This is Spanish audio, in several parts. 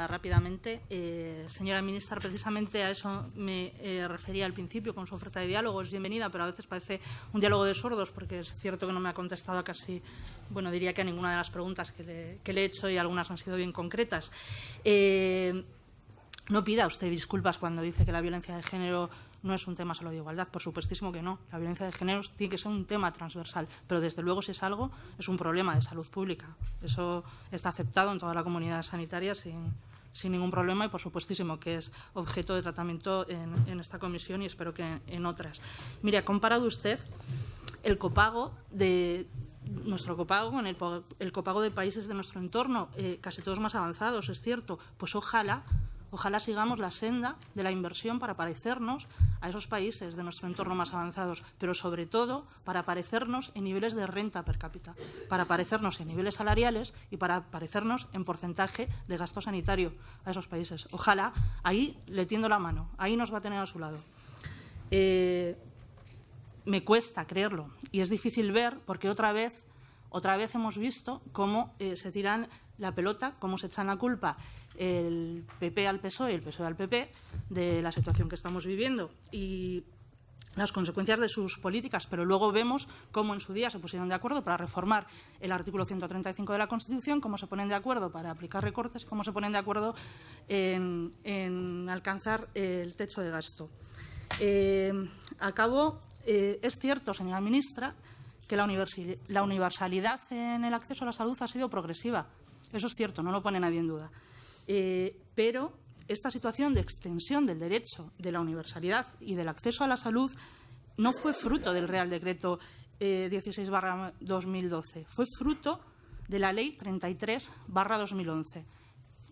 nada, rápidamente. Eh, señora ministra, precisamente a eso me eh, refería al principio con su oferta de diálogo. Es bienvenida, pero a veces parece un diálogo de sordos porque es cierto que no me ha contestado casi, bueno, diría que a ninguna de las preguntas que le, que le he hecho y algunas han sido bien concretas. Eh, no pida usted disculpas cuando dice que la violencia de género no es un tema solo de igualdad, por supuestísimo que no. La violencia de género tiene que ser un tema transversal, pero desde luego si es algo, es un problema de salud pública. Eso está aceptado en toda la comunidad sanitaria sin, sin ningún problema y por supuestísimo que es objeto de tratamiento en, en esta comisión y espero que en otras. Mire, ha comparado usted el copago de nuestro copago con el, copago de países de nuestro entorno, eh, casi todos más avanzados, es cierto. Pues ojalá Ojalá sigamos la senda de la inversión para parecernos a esos países de nuestro entorno más avanzados, pero sobre todo para parecernos en niveles de renta per cápita, para parecernos en niveles salariales y para parecernos en porcentaje de gasto sanitario a esos países. Ojalá ahí le tiendo la mano, ahí nos va a tener a su lado. Eh, me cuesta creerlo y es difícil ver porque otra vez otra vez hemos visto cómo eh, se tiran la pelota, cómo se echan la culpa el PP al PSOE y el PSOE al PP de la situación que estamos viviendo y las consecuencias de sus políticas, pero luego vemos cómo en su día se pusieron de acuerdo para reformar el artículo 135 de la Constitución, cómo se ponen de acuerdo para aplicar recortes, cómo se ponen de acuerdo en, alcanzar el techo de gasto. Eh, acabo, eh, es cierto, señora ministra, que la universalidad en el acceso a la salud ha sido progresiva. Eso es cierto, no lo pone nadie en duda. Eh, pero esta situación de extensión del derecho de la universalidad y del acceso a la salud no fue fruto del Real Decreto 16-2012, eh, fue fruto de la Ley 33-2011.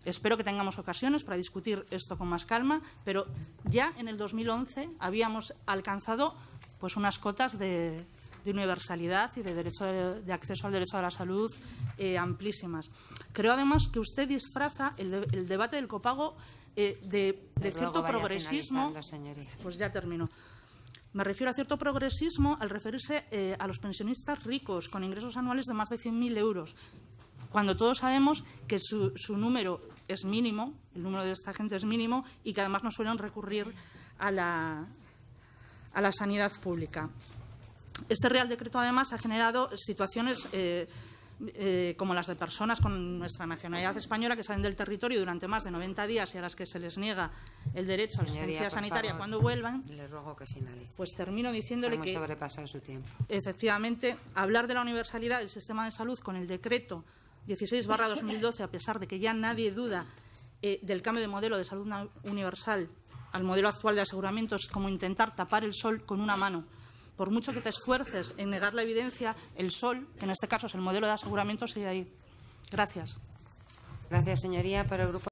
Espero que tengamos ocasiones para discutir esto con más calma, pero ya en el 2011 habíamos alcanzado pues, unas cotas de, de universalidad y de, derecho de, acceso al derecho a la salud eh, amplísimas. Creo además que usted disfraza el, debate del copago eh, de, cierto progresismo. Pues ya termino. Me refiero a cierto progresismo al referirse eh, a los pensionistas ricos con ingresos anuales de más de 100.000 euros, cuando todos sabemos que su, su, número es mínimo, el número de esta gente es mínimo y que además no suelen recurrir a la, a la sanidad pública. Este Real Decreto, además, ha generado situaciones eh, eh, como las de personas con nuestra nacionalidad española que salen del territorio durante más de 90 días y a las que se les niega el derecho a la asistencia sanitaria cuando vuelvan. Le ruego que finalice. Pues termino diciéndole Hemos que. sobrepasado su tiempo. Efectivamente, hablar de la universalidad del sistema de salud con el decreto 16-2012, a pesar de que ya nadie duda eh, del cambio de modelo de salud universal al modelo actual de aseguramiento, es como intentar tapar el sol con una mano por mucho que te esfuerces en negar la evidencia, el sol, que en este caso es el modelo de aseguramiento, sigue ahí. Gracias. Gracias, señoría. Para el grupo